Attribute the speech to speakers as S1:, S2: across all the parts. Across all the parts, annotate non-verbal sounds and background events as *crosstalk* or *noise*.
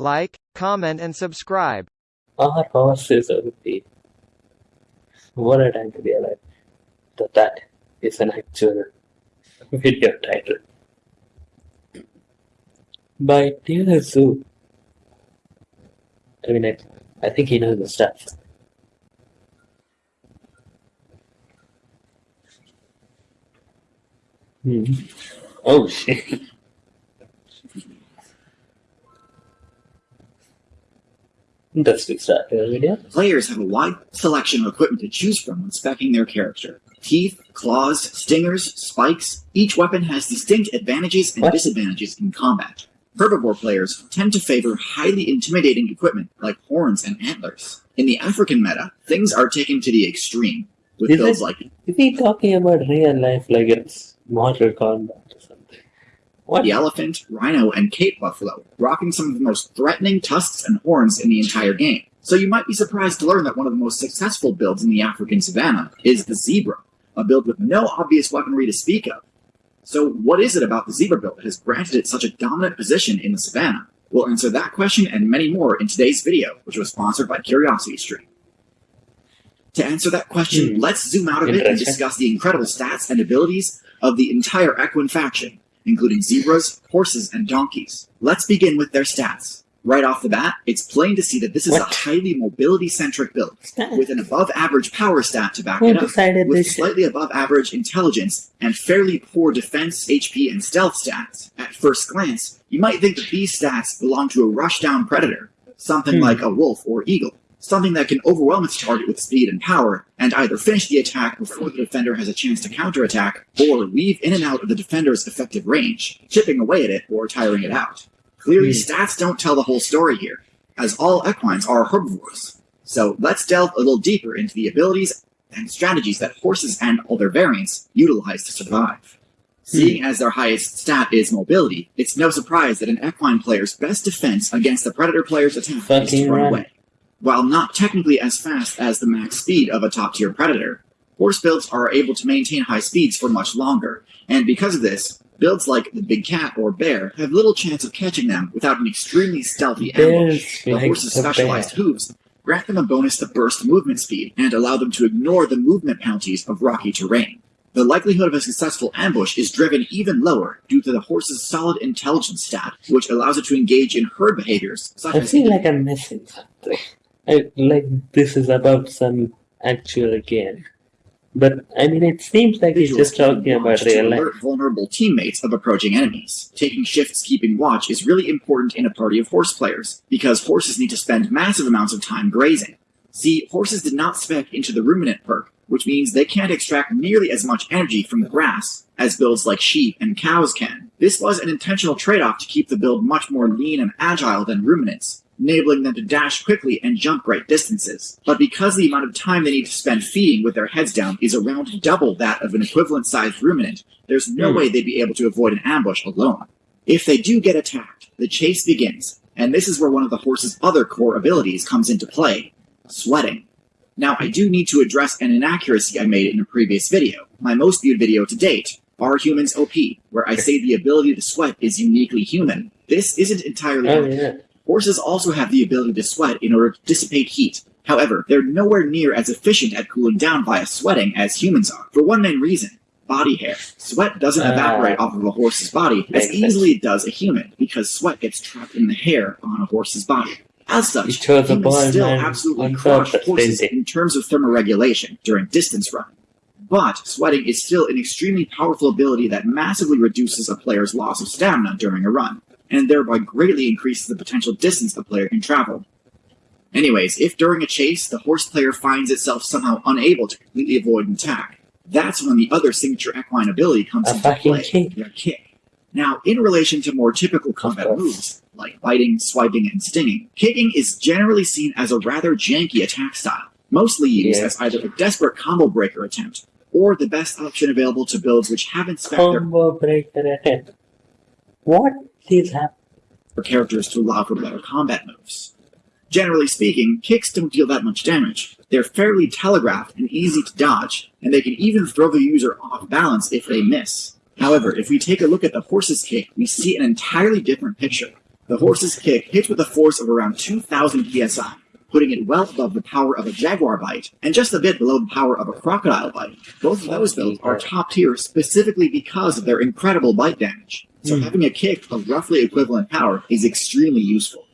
S1: Like, comment and subscribe.
S2: Our horse is OP. What a time to be alive. That that is an actual video title. By TierZoo. I mean, I, I think he knows the stuff. Hmm. Oh shit. *laughs* To the video.
S3: Players have a wide selection of equipment to choose from when specing their character. Teeth, claws, stingers, spikes, each weapon has distinct advantages and
S2: What?
S3: disadvantages in combat. Herbivore players tend to favor highly intimidating equipment like horns and antlers. In the African meta, things are taken to the extreme, with
S2: Is
S3: builds
S2: it-
S3: like
S2: Is he talking about real life like it's Mortal Kombat or something? What?
S3: the elephant, rhino, and cape buffalo, rocking some of the most threatening tusks and horns in the entire game. So you might be surprised to learn that one of the most successful builds in the African savanna is the zebra, a build with no obvious weaponry to speak of. So what is it about the zebra build that has granted it such a dominant position in the savanna? We'll answer that question and many more in today's video, which was sponsored by Curiosity Stream. To answer that question,
S2: Hmm.
S3: let's zoom out a bit and discuss the incredible stats and abilities of the entire equine faction, including zebras, horses, and donkeys. Let's begin with their stats. Right off the bat, it's plain to see that this is a highly mobility-centric build, with an above-average power stat to back
S2: Who
S3: it up, with
S2: this
S3: slightly above-average intelligence and fairly poor defense, HP, and stealth stats. At first glance, you might think that these stats belong to a rush-down predator, something
S2: Hmm.
S3: like a wolf or eagle, something that can overwhelm its target with speed and power, and either finish the attack before the defender has a chance to counterattack, or weave in and out of the defender's effective range, chipping away at it or tiring it out. Clearly,
S2: Hmm.
S3: stats don't tell the whole story here, as all equines are herbivores. So let's delve a little deeper into the abilities and strategies that horses and all their variants utilize to survive. Seeing as their highest stat is mobility, it's no surprise that an equine player's best defense against the predator player's attack is to run
S2: run.
S3: away. While not technically as fast as the max speed of a top tier predator, horse builds are able to maintain high speeds for much longer, and because of this, builds like the big cat or bear have little chance of catching them without an extremely stealthy ambush.
S2: Bears
S3: The
S2: like
S3: horse's specialized
S2: bear.
S3: hooves grant them a bonus to burst movement speed and allow them to ignore the movement penalties of rocky terrain. The likelihood of a successful ambush is driven even lower due to the horse's solid intelligence stat, which allows it to engage in herd behaviors such
S2: I
S3: as
S2: feel like I'm missing something. I, like this is about some actual game. But I mean, it seems like he's just talking about real life.
S3: alert vulnerable teammates of approaching enemies. Taking shifts keeping watch is really important in a party of horse players, because horses need to spend massive amounts of time grazing. See, horses did not spec into the ruminant perk, which means they can't extract nearly as much energy from the grass as builds like sheep and cows can. This was an intentional trade-off to keep the build much more lean and agile than ruminants, enabling them to dash quickly and jump great distances. But because the amount of time they need to spend feeding with their heads down is around double that of an equivalent sized ruminant, there's no
S2: Hmm.
S3: way they'd be able to avoid an ambush alone. If they do get attacked, the chase begins, and this is where one of the horse's other core abilities comes into play sweating. Now, I do need to address an inaccuracy I made in a previous video, my most viewed video to date, Are Humans OP, where I say the ability to sweat is uniquely human. This isn't entirely
S2: Oh
S3: accurate.
S2: yeah.
S3: Horses also have the ability to sweat in order to dissipate heat. However, they're nowhere near as efficient at cooling down via sweating as humans are, for one main reason body hair. Sweat doesn't
S2: Ah.
S3: evaporate off of a horse's body as easily it does a human, because sweat gets trapped in the hair on a horse's body. As such, humans still absolutely crush horses in terms of thermoregulation during distance running. But sweating is still an extremely powerful ability that massively reduces a player's loss of stamina during a run, and thereby greatly increases the potential distance the player can travel. Anyways, if during a chase the horse player finds itself somehow unable to completely avoid an attack, that's when the other signature equine ability comes
S2: A
S3: into play,
S2: kick.
S3: their kick. Now, in relation to more typical combat moves, like biting, swiping, and stinging, kicking is generally seen as a rather janky attack style, mostly used
S2: Yeah.
S3: as either a desperate combo breaker attempt, or the best option available to builds which haven't spec their
S2: Combo breaker ahead. What
S3: for characters to allow for better combat moves. Generally speaking, kicks don't deal that much damage. They're fairly telegraphed and easy to dodge, and they can even throw the user off balance if they miss. However, if we take a look at the horse's kick, we see an entirely different picture. The horse's kick hits with a force of around 2,000 psi, putting it well above the power of a jaguar bite and just a bit below the power of a crocodile bite. Both of those builds are top tier specifically because of their incredible bite damage. So
S2: Hmm.
S3: having a kick of roughly equivalent power is extremely useful.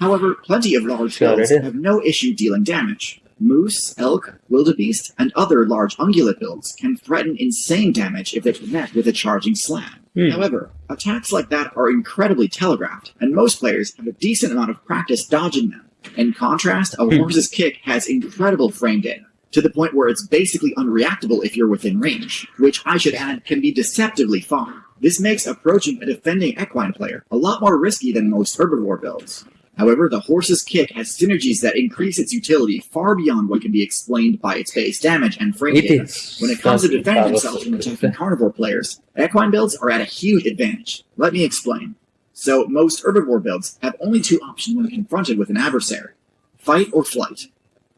S3: However, plenty of large builds have no issue dealing damage. Moose, elk, wildebeest, and other large ungulate builds can threaten insane damage if they connect with a charging slam.
S2: Hmm.
S3: However, attacks like that are incredibly telegraphed, and most players have a decent amount of practice dodging them. In contrast, a
S2: Hmm.
S3: horse's kick has incredible frame data, to the point where it's basically unreactable if you're within range, which I should add can be deceptively far. This makes approaching a defending equine player a lot more risky than most herbivore builds. However, the horse's kick has synergies that increase its utility far beyond what can be explained by its base damage and frame
S2: It
S3: data. When it comes to defending themselves from attacking carnivore players, equine builds are at a huge advantage. Let me explain. So, most herbivore builds have only two options when confronted with an adversary fight or flight.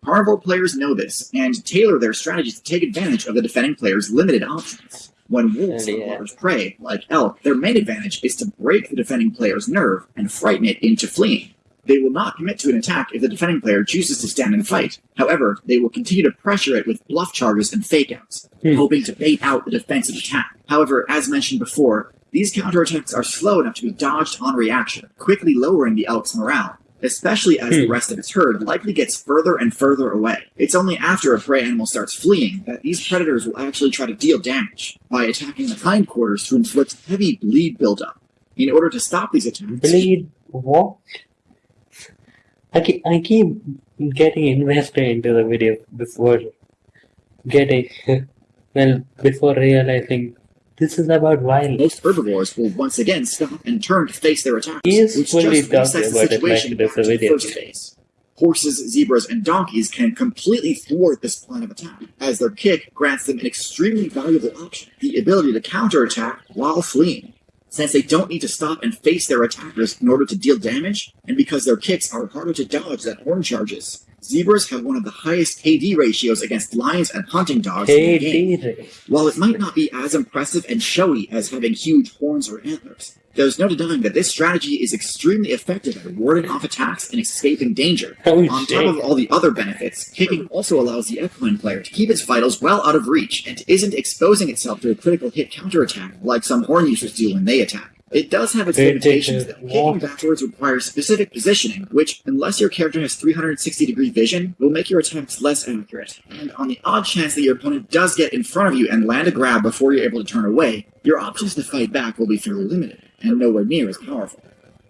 S3: Carnivore players know this and tailor their strategies to take advantage of the defending player's limited options. When wolves are large prey, like elk, their main advantage is to break the defending player's nerve and frighten it into fleeing. They will not commit to an attack if the defending player chooses to stand and fight. However, they will continue to pressure it with bluff charges and fake outs,
S2: Hmm.
S3: hoping to bait out the defensive attack. However, as mentioned before, these counterattacks are slow enough to be dodged on reaction, quickly lowering the elk's morale, especially as the
S2: Hmm.
S3: rest of its herd likely gets further and further away. It's only after a prey animal starts fleeing that these predators will actually try to deal damage by attacking the hindquarters to inflict heavy bleed buildup. In order to stop these attacks,
S2: Bleed what? I keep, I keep getting invested into the video before getting *laughs* well before realizing this is about violence.
S3: most herbivores will once again stop and turn to face their attackers,
S2: He is
S3: which
S2: fully
S3: just resets the
S2: about it like
S3: situation back to the first phase. Horses, zebras, and donkeys can completely thwart this plan of attack, as their kick grants them an extremely valuable option, the ability to counterattack while fleeing. Since they don't need to stop and face their attackers in order to deal damage, and because their kicks are harder to dodge than horn charges, zebras have one of the highest KD ratios against lions and hunting dogs in the game. While it might not be as impressive and showy as having huge horns or antlers, there's no denying that this strategy is extremely effective at warding off attacks and escaping danger.
S2: Oh,
S3: On top of all the other benefits, kicking also allows the equine player to keep its vitals well out of reach and isn't exposing itself to a critical hit counterattack like some horn users do when they attack. It does have its limitations though.
S2: uh,
S3: Kicking backwards requires specific positioning, which, unless your character has 360 degree vision, will make your attempts less accurate. And on the odd chance that your opponent does get in front of you and land a grab before you're able to turn away, your options to fight back will be fairly limited, and nowhere near as powerful.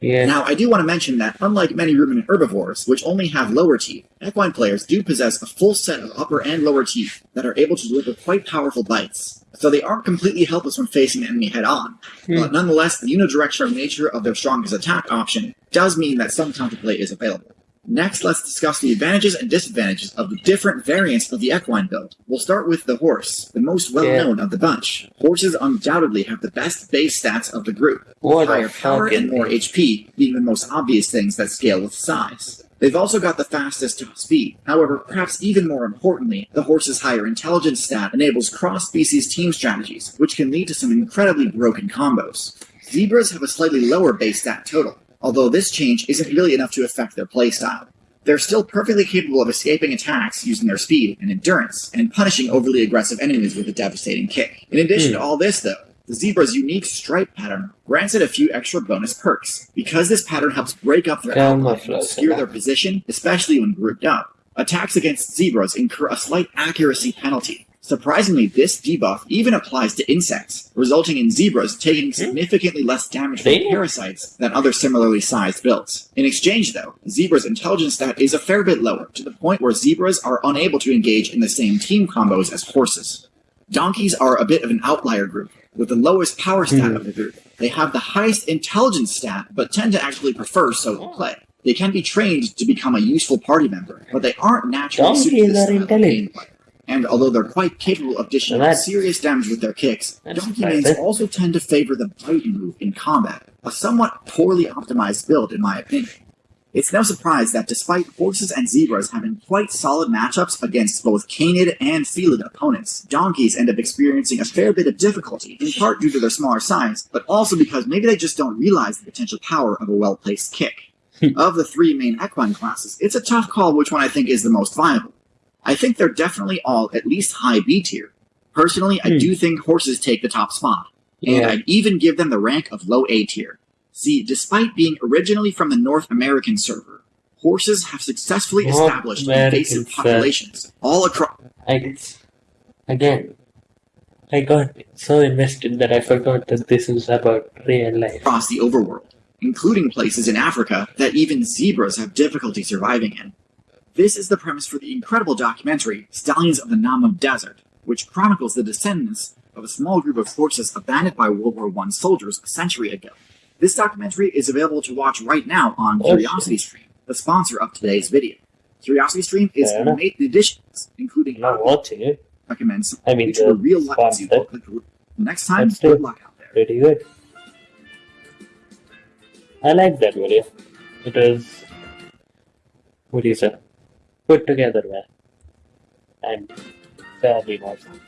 S2: Yeah.
S3: Now, I do want to mention that unlike many ruminant herbivores, which only have lower teeth, equine players do possess a full set of upper and lower teeth that are able to deliver quite powerful bites. So they aren't completely helpless when facing an enemy head on.
S2: Hmm.
S3: But nonetheless, the unidirectional nature of their strongest attack option does mean that some counterplay is available. Next, let's discuss the advantages and disadvantages of the different variants of the equine build. We'll start with the horse, the most well known of the bunch. Horses undoubtedly have the best base stats of the group
S2: What
S3: higher power and more HP being the most obvious things that scale with size. They've also got the fastest top speed. However, perhaps even more importantly, the horse's higher intelligence stat enables cross-species team strategies, which can lead to some incredibly broken combos. Zebras have a slightly lower base stat total, although this change isn't really enough to affect their playstyle. They're still perfectly capable of escaping attacks using their speed and endurance, and punishing overly aggressive enemies with a devastating kick. In addition to all this, though, the zebra's unique stripe pattern grants it a few extra bonus perks. Because this pattern helps break up their outline and obscure their position, especially when grouped up, attacks against zebras incur a slight accuracy penalty. Surprisingly, this debuff even applies to insects, resulting in zebras taking significantly less damage from parasites than other similarly sized builds. In exchange, though, zebra's intelligence stat is a fair bit lower, to the point where zebras are unable to engage in the same team combos as horses. Donkeys are a bit of an outlier group, with the lowest power stat
S2: Hmm.
S3: of the group. They have the highest intelligence stat, but tend to actually prefer solo play. They can be trained to become a useful party member, but they aren't naturally
S2: Donkeys
S3: suited to this style of gameplay. And although they're quite capable of dishing out serious damage with their kicks, donkey mains also tend to favor the bite move in combat, a somewhat poorly optimized build in my opinion. It's no surprise that despite horses and zebras having quite solid matchups against both canid and felid opponents, donkeys end up experiencing a fair bit of difficulty, in part due to their smaller size, but also because maybe they just don't realize the potential power of a well-placed kick. *laughs* of the three main equine classes, it's a tough call which one I think is the most viable. I think they're definitely all at least high B tier. Personally, I
S2: Hmm.
S3: do think horses take the top spot, and I'd even give them the rank of low A tier. See, despite being originally from the North American server, horses have successfully
S2: North
S3: established
S2: American
S3: invasive
S2: server.
S3: populations all across
S2: I again, I got so invested that I forgot that this is about real life.
S3: across the overworld, including places in Africa that even zebras have difficulty surviving in. This is the premise for the incredible documentary Stallions of the Namib Desert, which chronicles the descendants of a small group of horses abandoned by World War I soldiers a century ago. This documentary is available to watch right now on
S2: Oh,
S3: Curiosity Stream, the sponsor of today's video. Curiosity Stream is
S2: enough.
S3: made editions, including
S2: I'm not watching it.
S3: recommends
S2: I mean, the
S3: real life. Next time, good luck out there.
S2: Pretty good. I like that video. It is... what do you say, put together well, and fairly awesome.